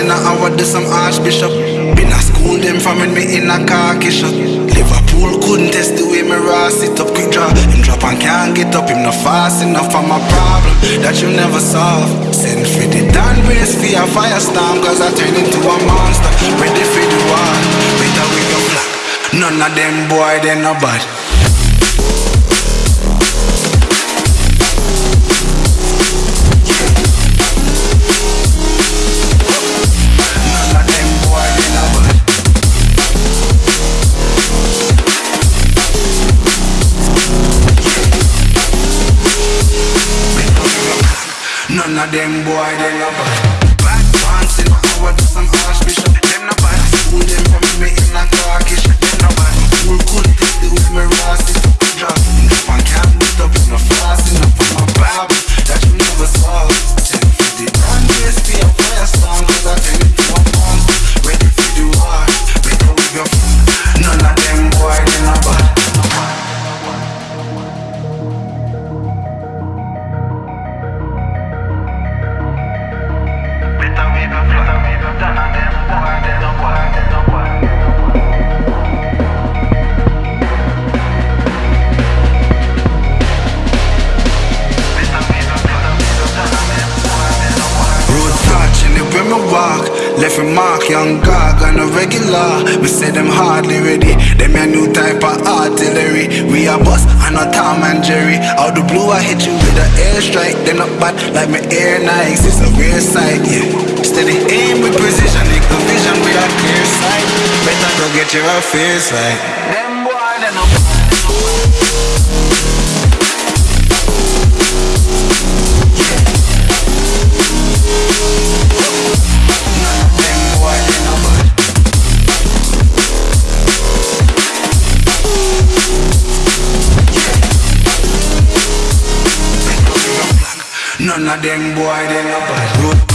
in a hour, do some archbishop. Been a school them from when me in a khaki shot. Liverpool couldn't test the way me raw sit up quick draw. Him drop and can't get up, him not fast enough for my problem that you never solve. Send for the Dan race for a firestorm, cause I turn into a monster. Ready for the war, better we go black. None of them boy, they no bad. None of them boy, they no bad. Pants in our do some Left a mark, young gog on a regular. Me say them hardly ready. Them a new type of artillery. We a bus and a Tom and Jerry. Out the blue I hit you with a airstrike. Them not bad like my air Nikes. It's a rare sight, yeah. Steady aim with precision. Equal vision with a clear sight. Better go get your affairs right None of them boy, they no bad